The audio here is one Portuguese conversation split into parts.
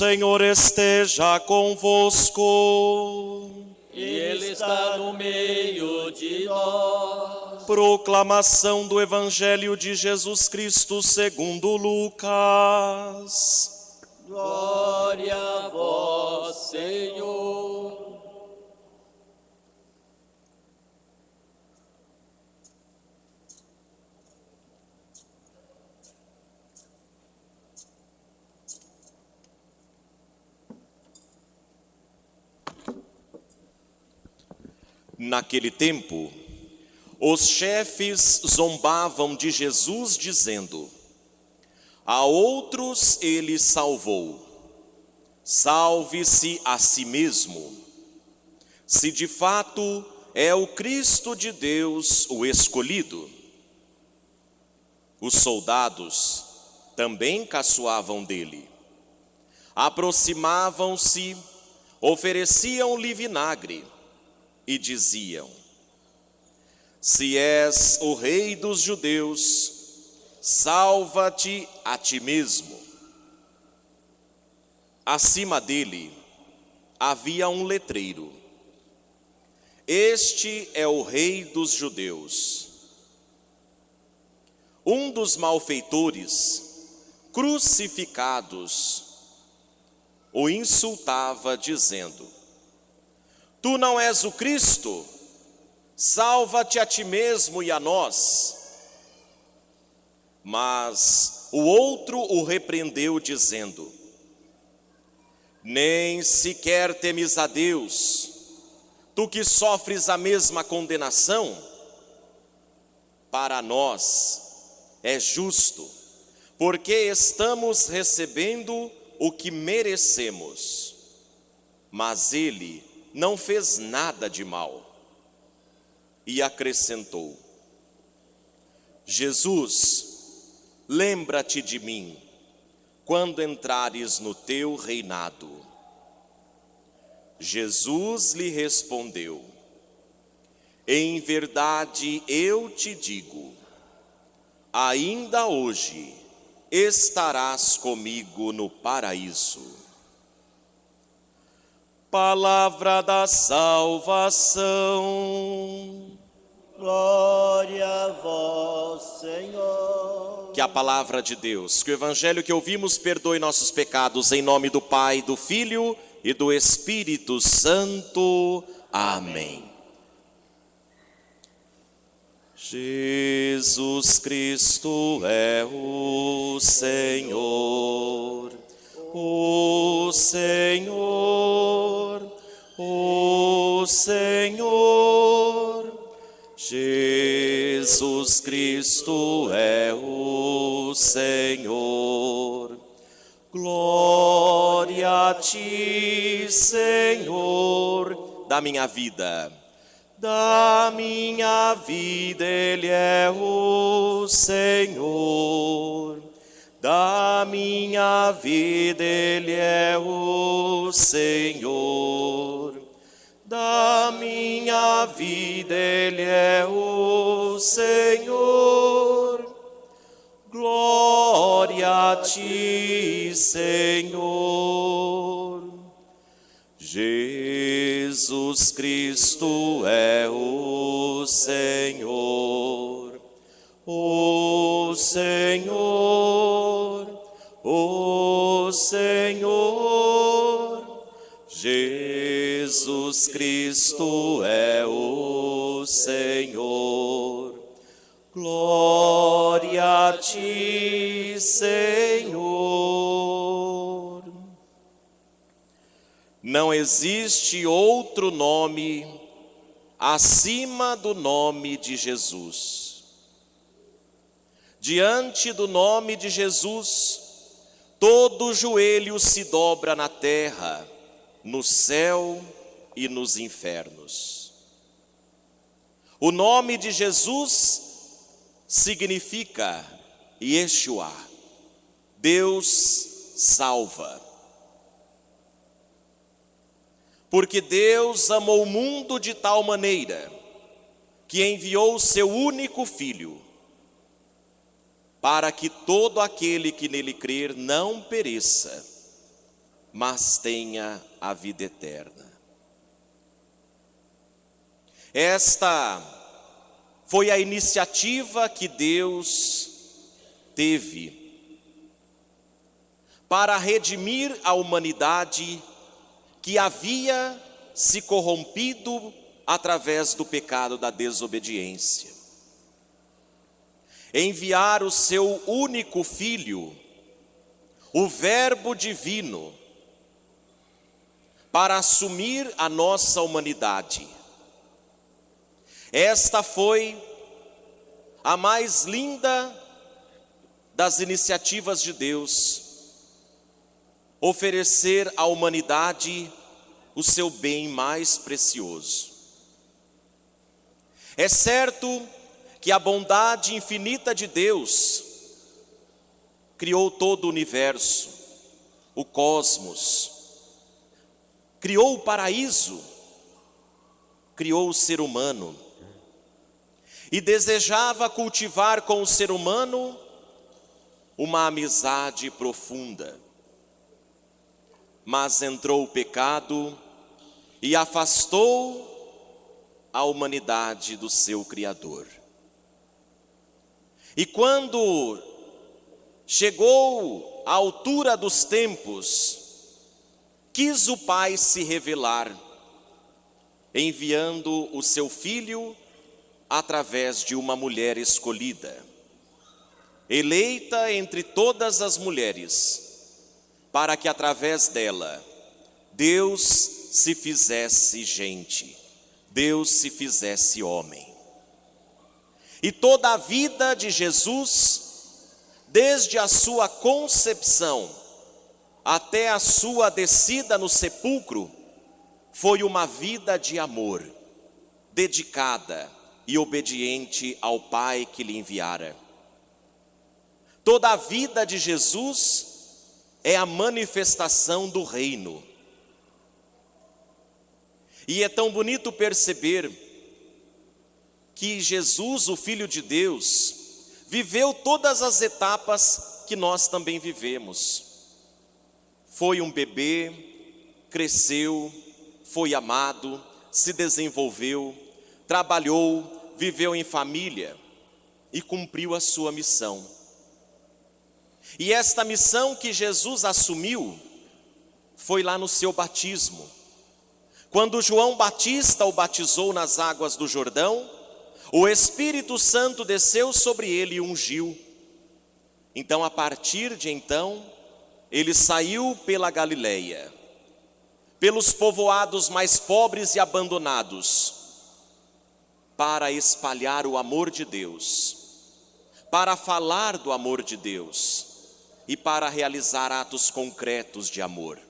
Senhor esteja convosco. Ele está no meio de nós. Proclamação do Evangelho de Jesus Cristo segundo Lucas. Glória a vós, Senhor. Naquele tempo, os chefes zombavam de Jesus, dizendo: A outros ele salvou, salve-se a si mesmo. Se de fato é o Cristo de Deus o escolhido. Os soldados também caçoavam dele. Aproximavam-se, ofereciam-lhe vinagre e diziam: Se és o rei dos judeus, salva-te a ti mesmo. Acima dele havia um letreiro: Este é o rei dos judeus. Um dos malfeitores, crucificados, o insultava, dizendo: Tu não és o Cristo? Salva-te a ti mesmo e a nós. Mas o outro o repreendeu, dizendo: Nem sequer temes a Deus, tu que sofres a mesma condenação? Para nós é justo, porque estamos recebendo o que merecemos. Mas ele não fez nada de mal. E acrescentou: Jesus, lembra-te de mim quando entrares no teu reinado. Jesus lhe respondeu: Em verdade eu te digo, ainda hoje estarás comigo no paraíso. Palavra da salvação. Glória a vós, Senhor. Que a palavra de Deus, que o evangelho que ouvimos perdoe nossos pecados, em nome do Pai, do Filho e do Espírito Santo. Amém. Jesus Cristo é o Senhor, o Senhor, o Senhor. Jesus Cristo é o Senhor. Glória a ti, Senhor, da minha vida. Da minha vida Ele é o Senhor. Da minha vida Ele é o Senhor. Da minha vida Ele é o Senhor. Glória a ti, Senhor. Jesus Cristo é o Senhor, o Senhor, Senhor. Jesus Cristo é o Senhor. Glória a ti, Senhor. Não existe outro nome acima do nome de Jesus. Diante do nome de Jesus, todo joelho se dobra na terra, no céu e nos infernos. O nome de Jesus significa Yeshua, Deus salva. Porque Deus amou o mundo de tal maneira que enviou o seu único filho, para que todo aquele que nele crer não pereça, mas tenha a vida eterna. Esta foi a iniciativa que Deus teve para redimir a humanidade que havia se corrompido através do pecado da desobediência. Enviar o seu único filho, o Verbo divino, para assumir a nossa humanidade. Esta foi a mais linda das iniciativas de Deus, oferecer à humanidade o seu bem mais precioso. É certo que a bondade infinita de Deus criou todo o universo, o cosmos, criou o paraíso, criou o ser humano e desejava cultivar com o ser humano uma amizade profunda. Mas entrou o pecado e afastou a humanidade do seu Criador. E quando chegou a altura dos tempos, quis o Pai se revelar, enviando o seu Filho através de uma mulher escolhida, eleita entre todas as mulheres, para que através dela Deus se fizesse gente Deus se fizesse homem. E toda a vida de Jesus, desde a sua concepção até a sua descida no sepulcro, foi uma vida de amor, dedicada e obediente ao Pai que lhe enviara. Toda a vida de Jesus é a manifestação do reino e é tão bonito perceber que Jesus, o Filho de Deus, viveu todas as etapas que nós também vivemos. Foi um bebê, cresceu, foi amado, se desenvolveu, trabalhou, viveu em família e cumpriu a sua missão. E esta missão que Jesus assumiu foi lá no seu batismo quando João Batista o batizou nas águas do Jordão, o Espírito Santo desceu sobre ele e ungiu. Então, a partir de então, ele saiu pela Galileia, pelos povoados mais pobres e abandonados, para espalhar o amor de Deus, para falar do amor de Deus e para realizar atos concretos de amor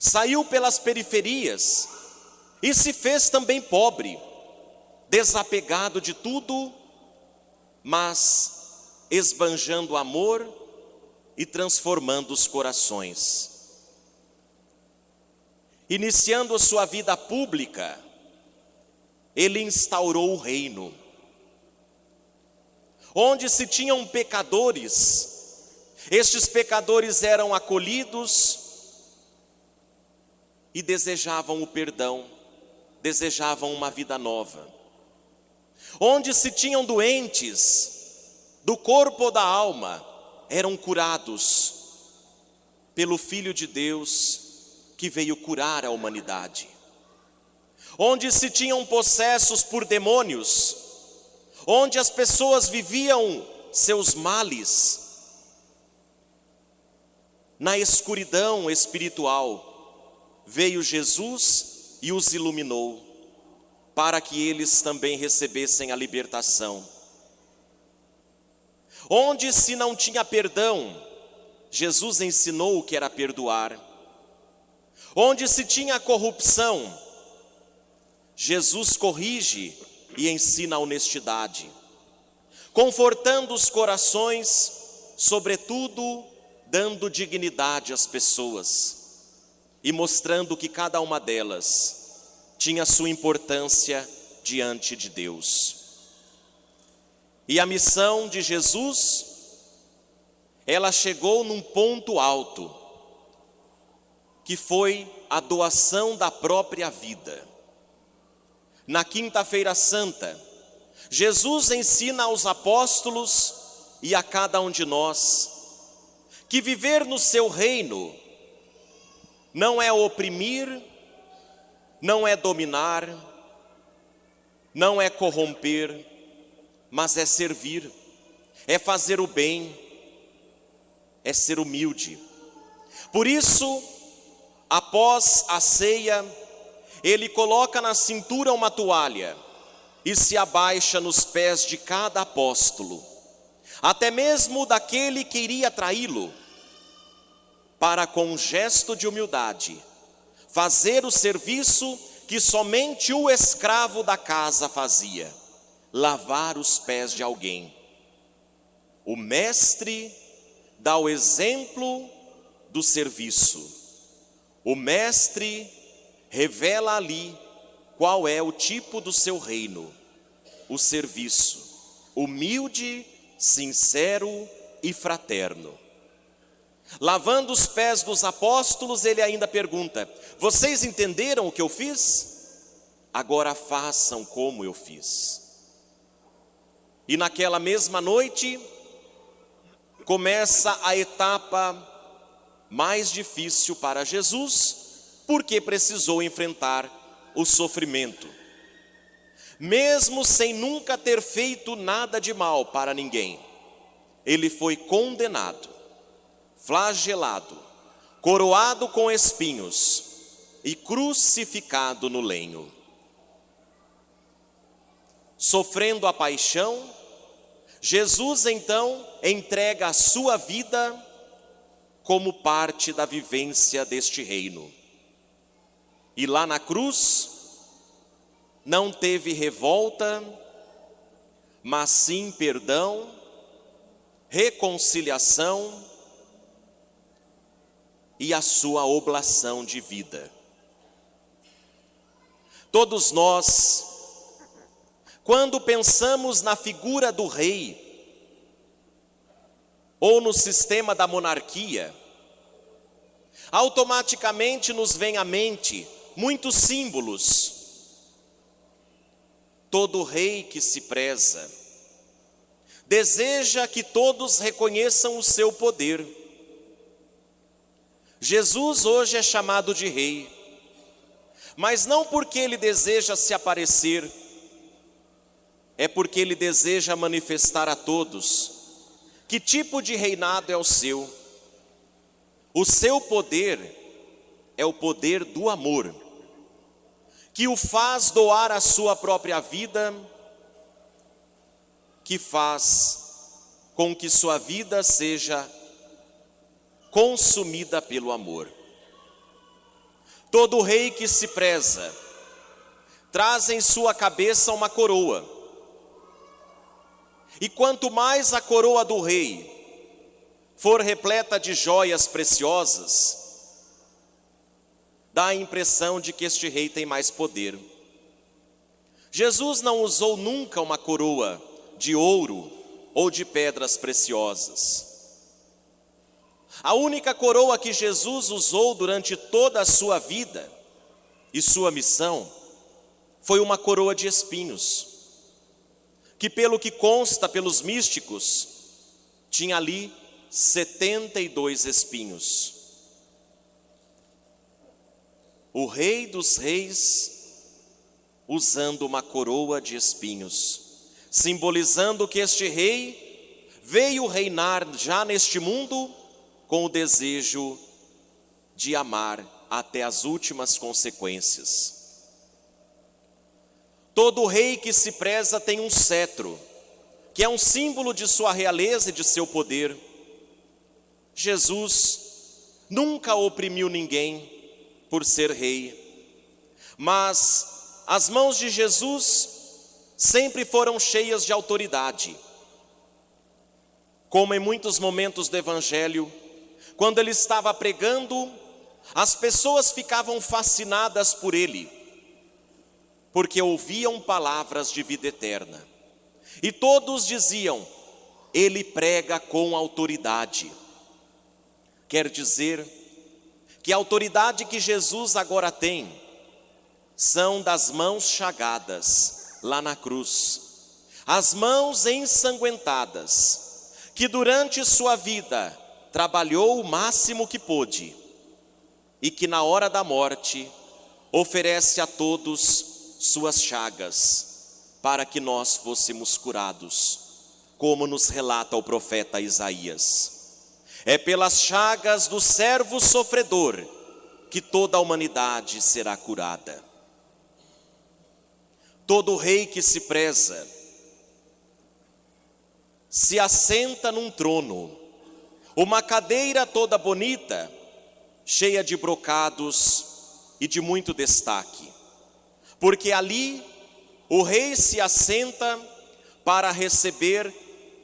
saiu pelas periferias e se fez também pobre, desapegado de tudo, mas esbanjando amor e transformando os corações. Iniciando sua vida pública, ele instaurou o reino. Onde se tinham pecadores, estes pecadores eram acolhidos, e desejavam o perdão, desejavam uma vida nova. Onde se tinham doentes do corpo ou da alma, eram curados pelo Filho de Deus que veio curar a humanidade. Onde se tinham possessos por demônios, onde as pessoas viviam seus males, na escuridão espiritual, veio Jesus e os iluminou, para que eles também recebessem a libertação. Onde se não tinha perdão, Jesus ensinou o que era perdoar. Onde se tinha corrupção, Jesus corrige e ensina a honestidade, confortando os corações, sobretudo dando dignidade às pessoas e mostrando que cada uma delas tinha sua importância diante de Deus. E a missão de Jesus, ela chegou num ponto alto, que foi a doação da própria vida. Na Quinta-feira Santa, Jesus ensina aos apóstolos e a cada um de nós que viver no seu reino não é oprimir, não é dominar, não é corromper, mas é servir, é fazer o bem, é ser humilde. Por isso, após a ceia, ele coloca na cintura uma toalha e se abaixa nos pés de cada apóstolo, até mesmo daquele que iria traí-lo, para com um gesto de humildade fazer o serviço que somente o escravo da casa fazia: lavar os pés de alguém. O mestre dá o exemplo do serviço. O mestre revela ali qual é o tipo do seu reino, o serviço, humilde, sincero e fraterno. Lavando os pés dos apóstolos, ele ainda pergunta: Vocês entenderam o que eu fiz? Agora façam como eu fiz. E naquela mesma noite, começa a etapa mais difícil para Jesus, porque precisou enfrentar o sofrimento. Mesmo sem nunca ter feito nada de mal para ninguém, ele foi condenado flagelado, coroado com espinhos e crucificado no lenho. Sofrendo a paixão, Jesus então entrega a sua vida como parte da vivência deste reino. E lá na cruz, não teve revolta, mas sim perdão, reconciliação e a sua oblação de vida. Todos nós, quando pensamos na figura do rei, ou no sistema da monarquia, automaticamente nos vem à mente muitos símbolos. Todo rei que se preza deseja que todos reconheçam o seu poder Jesus hoje é chamado de rei, mas não porque ele deseja se aparecer, é porque ele deseja manifestar a todos que tipo de reinado é o seu. O seu poder é o poder do amor, que o faz doar a sua própria vida, que faz com que sua vida seja consumida pelo amor. Todo rei que se preza traz em sua cabeça uma coroa. E quanto mais a coroa do rei for repleta de joias preciosas, dá a impressão de que este rei tem mais poder. Jesus não usou nunca uma coroa de ouro ou de pedras preciosas. A única coroa que Jesus usou durante toda a sua vida e sua missão foi uma coroa de espinhos, que, pelo que consta pelos místicos, tinha ali 72 espinhos. O Rei dos Reis usando uma coroa de espinhos, simbolizando que este rei veio reinar já neste mundo com o desejo de amar até as últimas consequências. Todo rei que se preza tem um cetro, que é um símbolo de sua realeza e de seu poder. Jesus nunca oprimiu ninguém por ser rei, mas as mãos de Jesus sempre foram cheias de autoridade. Como em muitos momentos do Evangelho, quando ele estava pregando, as pessoas ficavam fascinadas por ele, porque ouviam palavras de vida eterna. E todos diziam: ele prega com autoridade. Quer dizer que a autoridade que Jesus agora tem são das mãos chagadas lá na cruz, as mãos ensanguentadas, que durante sua vida trabalhou o máximo que pôde e que na hora da morte oferece a todos suas chagas para que nós fôssemos curados, como nos relata o profeta Isaías. É pelas chagas do servo sofredor que toda a humanidade será curada. Todo rei que se preza se assenta num trono, uma cadeira toda bonita, cheia de brocados e de muito destaque, porque ali o rei se assenta para receber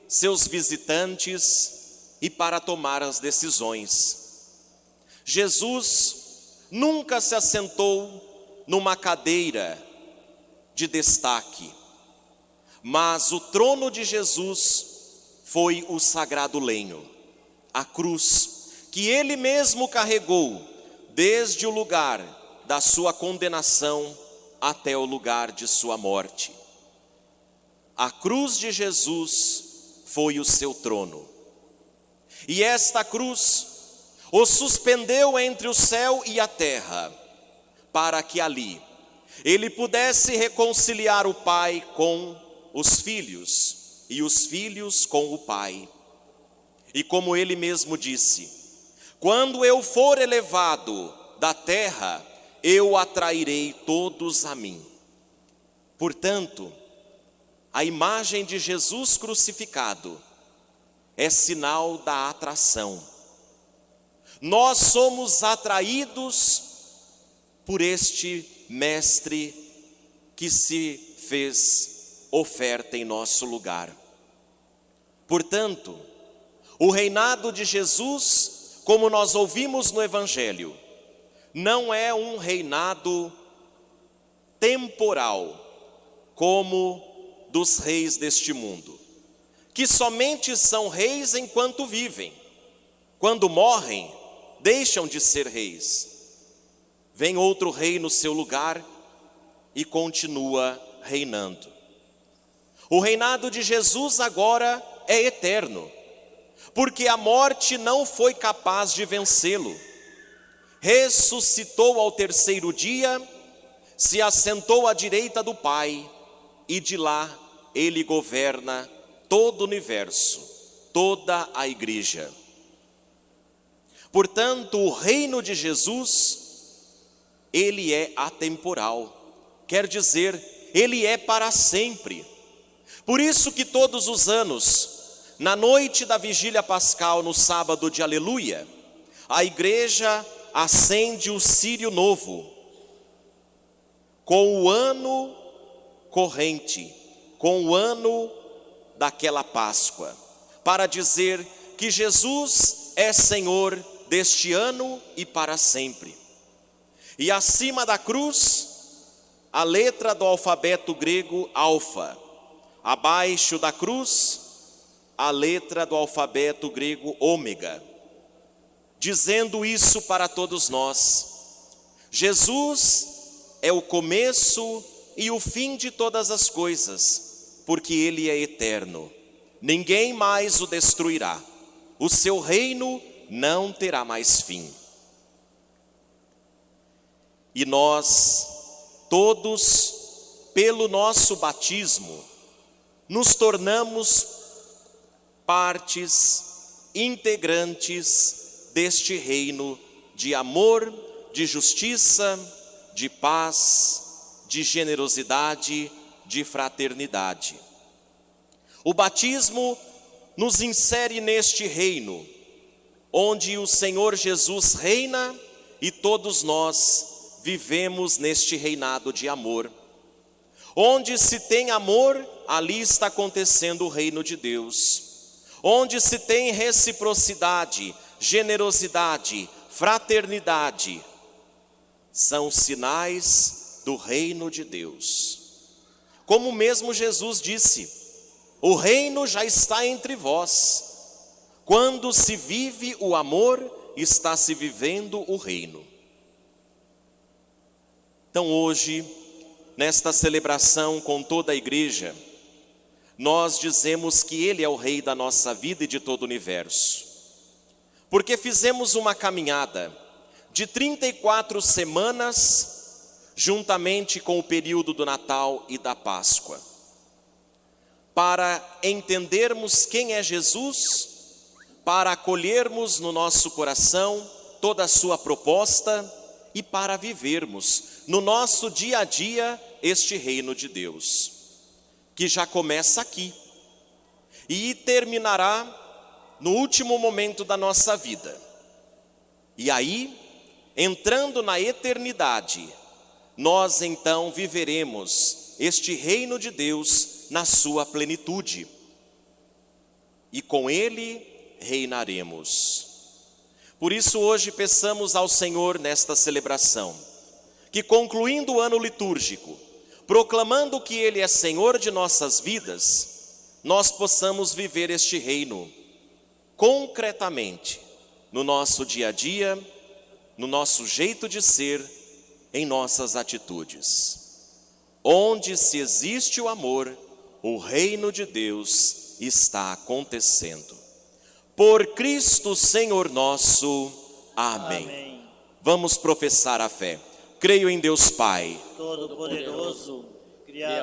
seus visitantes e para tomar as decisões. Jesus nunca se assentou numa cadeira de destaque, mas o trono de Jesus foi o sagrado lenho, a cruz, que ele mesmo carregou desde o lugar da sua condenação até o lugar de sua morte. A cruz de Jesus foi o seu trono. E esta cruz o suspendeu entre o céu e a terra, para que ali ele pudesse reconciliar o Pai com os filhos e os filhos com o Pai. E como ele mesmo disse: Quando eu for elevado da terra, eu atrairei todos a mim. Portanto, a imagem de Jesus crucificado é sinal da atração. Nós somos atraídos por este Mestre que se fez oferta em nosso lugar. Portanto, o reinado de Jesus, como nós ouvimos no Evangelho, não é um reinado temporal, como dos reis deste mundo que somente são reis enquanto vivem. Quando morrem, deixam de ser reis. Vem outro rei no seu lugar e continua reinando. O reinado de Jesus agora é eterno, porque a morte não foi capaz de vencê-lo. Ressuscitou ao terceiro dia, se assentou à direita do Pai, e de lá ele governa todo o universo, toda a igreja. Portanto, o reino de Jesus, ele é atemporal, quer dizer, ele é para sempre. Por isso que todos os anos, na noite da vigília pascal, no sábado de aleluia, a igreja acende o sírio novo, com o ano corrente, com o ano daquela Páscoa, para dizer que Jesus é Senhor deste ano e para sempre. E acima da cruz, a letra do alfabeto grego alfa. Abaixo da cruz, a letra do alfabeto grego ômega. Dizendo isso para todos nós. Jesus é o começo e o fim de todas as coisas porque ele é eterno. Ninguém mais o destruirá. O seu reino não terá mais fim. E nós, todos, pelo nosso batismo, nos tornamos partes integrantes deste reino de amor, de justiça, de paz, de generosidade de fraternidade. O batismo nos insere neste reino onde o Senhor Jesus reina e todos nós vivemos neste reinado de amor. Onde se tem amor, ali está acontecendo o reino de Deus. Onde se tem reciprocidade, generosidade, fraternidade, são sinais do reino de Deus. Como mesmo Jesus disse: o reino já está entre vós. Quando se vive o amor, está se vivendo o reino. Então hoje, nesta celebração com toda a igreja, nós dizemos que Ele é o Rei da nossa vida e de todo o universo. Porque fizemos uma caminhada de 34 semanas, juntamente com o período do Natal e da Páscoa, para entendermos quem é Jesus, para acolhermos no nosso coração toda a Sua proposta e para vivermos no nosso dia a dia este reino de Deus, que já começa aqui e terminará no último momento da nossa vida. E aí, entrando na eternidade, nós então viveremos este reino de Deus na sua plenitude. E com ele reinaremos. Por isso, hoje peçamos ao Senhor nesta celebração, que concluindo o ano litúrgico, proclamando que Ele é Senhor de nossas vidas, nós possamos viver este reino concretamente no nosso dia a dia, no nosso jeito de ser, em nossas atitudes. Onde se existe o amor, o reino de Deus está acontecendo. Por Cristo Senhor nosso. Amém. Amém. Vamos professar a fé. Creio em Deus Pai. Todo-Poderoso, Criador.